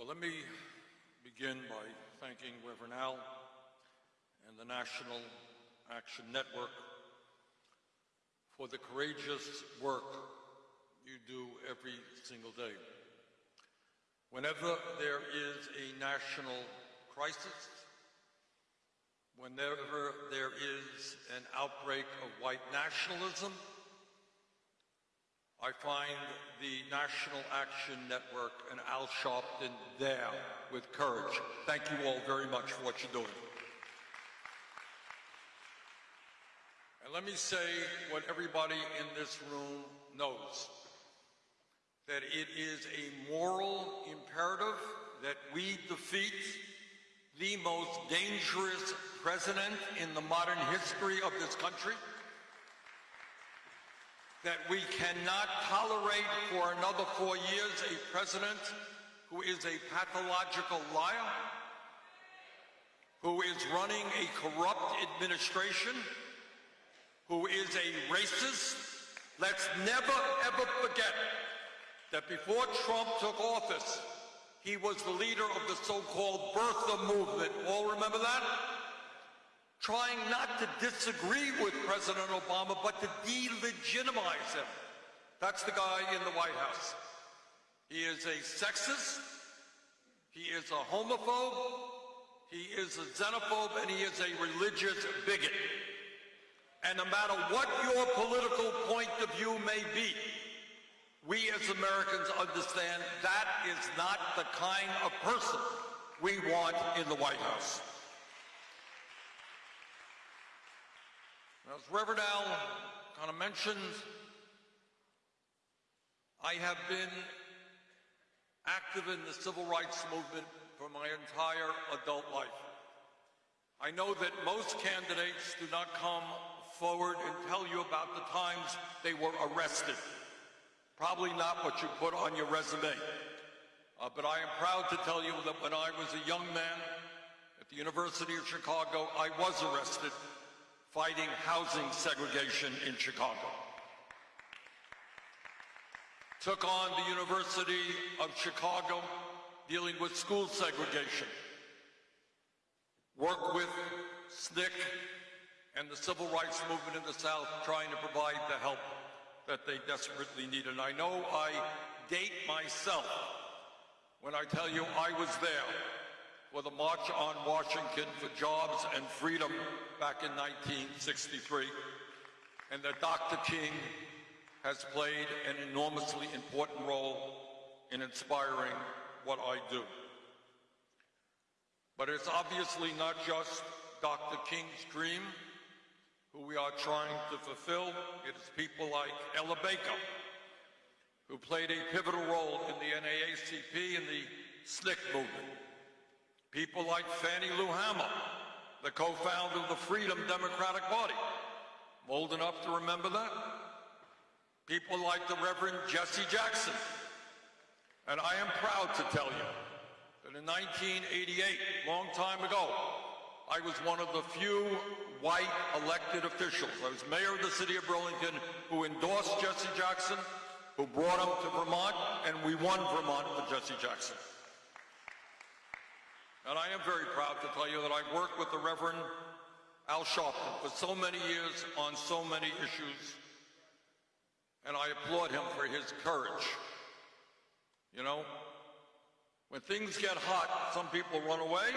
Well, let me begin by thanking Reverend Al and the National Action Network for the courageous work you do every single day. Whenever there is a national crisis, whenever there is an outbreak of white nationalism, I find the National Action Network and Al Sharpton there with courage. Thank you all very much for what you're doing. And let me say what everybody in this room knows, that it is a moral imperative that we defeat the most dangerous president in the modern history of this country, that we cannot tolerate for another four years a president who is a pathological liar, who is running a corrupt administration, who is a racist. Let's never, ever forget that before Trump took office, he was the leader of the so-called birther movement. All remember that? Trying not to disagree with President Obama, but to delegitimize him. That's the guy in the White House. He is a sexist, he is a homophobe, he is a xenophobe, and he is a religious bigot. And no matter what your political point of view may be, we as Americans understand that is not the kind of person we want in the White House. As Reverend Al kind of mentioned, I have been active in the civil rights movement for my entire adult life. I know that most candidates do not come forward and tell you about the times they were arrested. Probably not what you put on your resume. Uh, but I am proud to tell you that when I was a young man at the University of Chicago, I was arrested fighting housing segregation in Chicago. Took on the University of Chicago dealing with school segregation. Worked with SNCC and the civil rights movement in the South trying to provide the help that they desperately need. And I know I date myself when I tell you I was there for the March on Washington for Jobs and Freedom back in 1963, and that Dr. King has played an enormously important role in inspiring what I do. But it's obviously not just Dr. King's dream who we are trying to fulfill. It is people like Ella Baker, who played a pivotal role in the NAACP and the SNCC movement. People like Fannie Lou Hamer, the co-founder of the Freedom Democratic Party. I'm old enough to remember that. People like the Reverend Jesse Jackson. And I am proud to tell you that in 1988, long time ago, I was one of the few white elected officials. I was mayor of the city of Burlington who endorsed Jesse Jackson, who brought him to Vermont, and we won Vermont for Jesse Jackson. And I am very proud to tell you that I've worked with the Reverend Al Sharpton for so many years on so many issues, and I applaud him for his courage. You know, when things get hot, some people run away,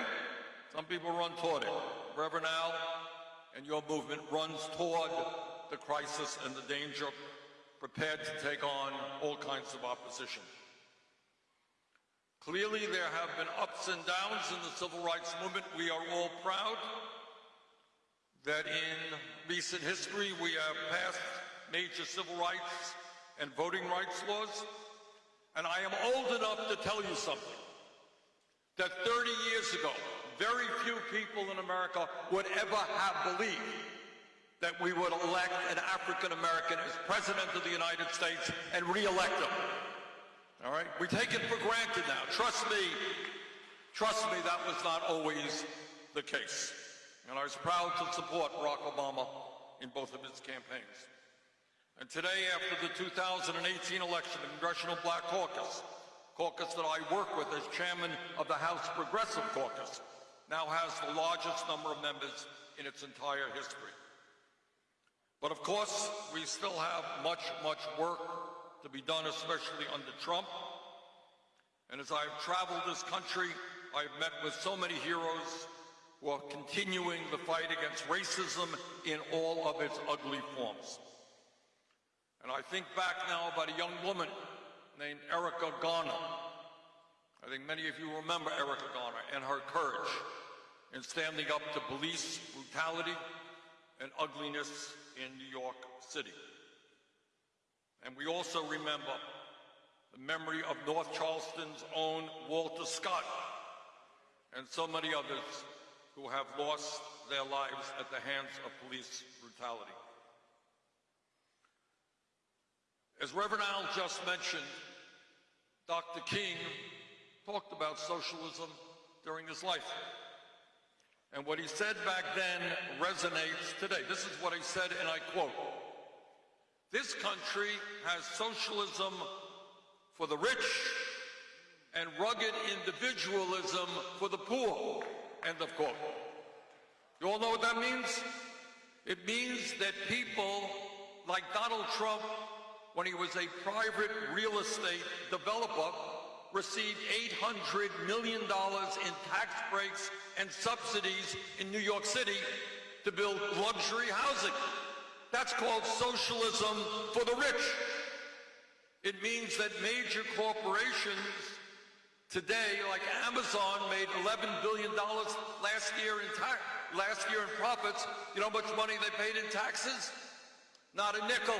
some people run toward it. Reverend Al and your movement runs toward the crisis and the danger, prepared to take on all kinds of opposition. Clearly, there have been ups and downs in the civil rights movement. We are all proud that in recent history we have passed major civil rights and voting rights laws. And I am old enough to tell you something, that 30 years ago, very few people in America would ever have believed that we would elect an African American as President of the United States and re-elect him. All right? We take it for granted now. Trust me, trust me, that was not always the case. And I was proud to support Barack Obama in both of his campaigns. And today, after the 2018 election, the Congressional Black Caucus caucus that I work with as chairman of the House Progressive Caucus, now has the largest number of members in its entire history. But of course, we still have much, much work to be done, especially under Trump. And as I've traveled this country, I've met with so many heroes who are continuing the fight against racism in all of its ugly forms. And I think back now about a young woman named Erica Garner. I think many of you remember Erica Garner and her courage in standing up to police brutality and ugliness in New York City. And we also remember the memory of North Charleston's own Walter Scott and so many others who have lost their lives at the hands of police brutality. As Reverend Al just mentioned, Dr. King talked about socialism during his life. And what he said back then resonates today. This is what he said, and I quote, this country has socialism for the rich and rugged individualism for the poor, end of quote. You all know what that means? It means that people like Donald Trump, when he was a private real estate developer, received $800 million in tax breaks and subsidies in New York City to build luxury housing. That's called socialism for the rich. It means that major corporations today, like Amazon, made $11 billion last year in last year in profits. You know how much money they paid in taxes? Not a nickel.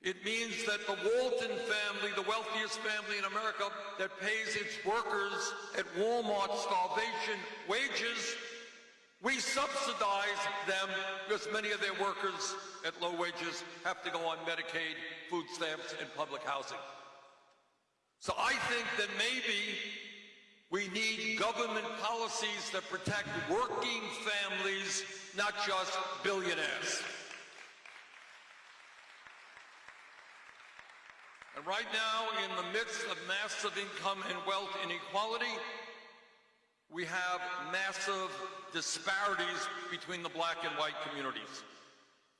It means that the Walton family, the wealthiest family in America, that pays its workers at Walmart starvation wages, we subsidize them because many of their workers at low wages have to go on Medicaid, food stamps, and public housing. So I think that maybe we need government policies that protect working families, not just billionaires. And right now, in the midst of massive income and wealth inequality, we have massive disparities between the black and white communities.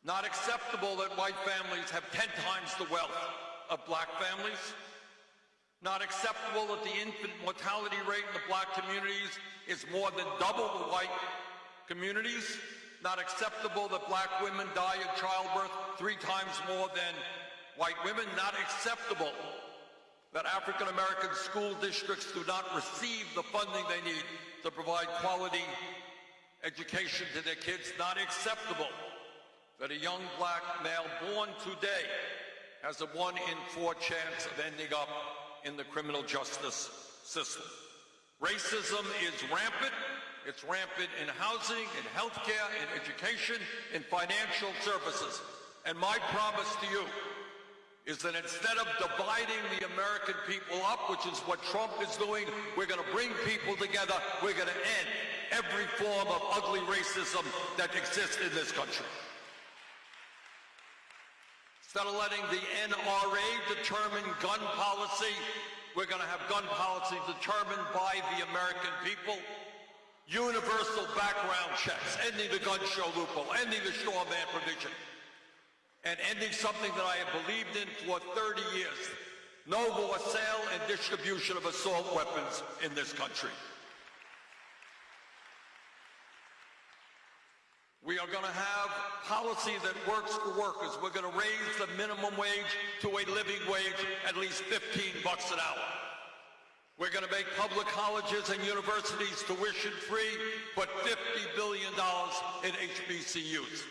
Not acceptable that white families have 10 times the wealth of black families. Not acceptable that the infant mortality rate in the black communities is more than double the white communities. Not acceptable that black women die in childbirth three times more than white women, not acceptable that African American school districts do not receive the funding they need to provide quality education to their kids, not acceptable that a young black male born today has a one in four chance of ending up in the criminal justice system. Racism is rampant. It's rampant in housing, in healthcare, in education, in financial services. And my promise to you is that instead of dividing the American people up, which is what Trump is doing, we're going to bring people together. We're going to end every form of ugly racism that exists in this country. Instead of letting the NRA determine gun policy, we're going to have gun policy determined by the American people. Universal background checks, ending the gun show loophole, ending the straw man provision and ending something that I have believed in for 30 years. No more sale and distribution of assault weapons in this country. We are going to have policy that works for workers. We're going to raise the minimum wage to a living wage at least 15 bucks an hour. We're going to make public colleges and universities tuition free, put $50 billion in HBCUs.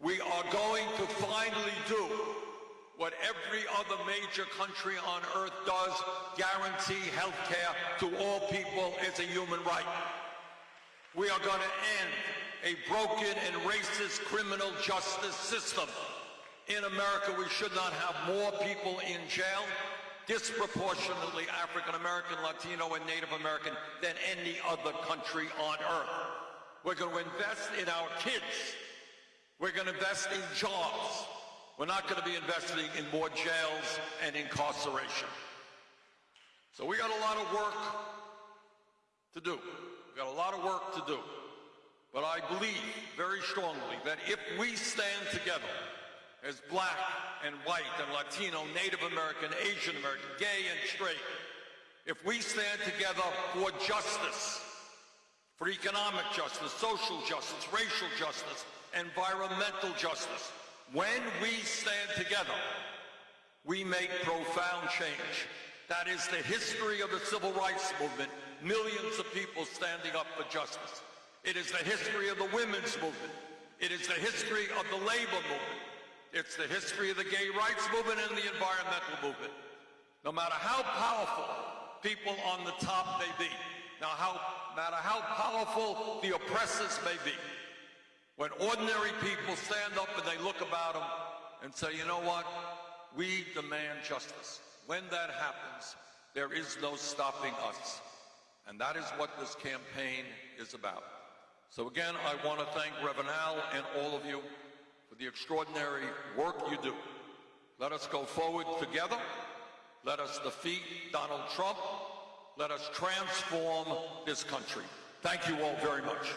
We are going to finally do what every other major country on earth does, guarantee health care to all people as a human right. We are going to end a broken and racist criminal justice system. In America, we should not have more people in jail, disproportionately African American, Latino, and Native American than any other country on earth. We're going to invest in our kids we're going to invest in jobs. We're not going to be investing in more jails and incarceration. So we got a lot of work to do. We've got a lot of work to do. But I believe very strongly that if we stand together as black and white and Latino, Native American, Asian American, gay and straight, if we stand together for justice, for economic justice, social justice, racial justice, environmental justice, when we stand together, we make profound change. That is the history of the civil rights movement, millions of people standing up for justice. It is the history of the women's movement. It is the history of the labor movement. It's the history of the gay rights movement and the environmental movement. No matter how powerful people on the top may be, now how matter how powerful the oppressors may be, when ordinary people stand up and they look about them and say, you know what, we demand justice. When that happens, there is no stopping us. And that is what this campaign is about. So again, I want to thank Reverend Al and all of you for the extraordinary work you do. Let us go forward together. Let us defeat Donald Trump. Let us transform this country. Thank you all very much.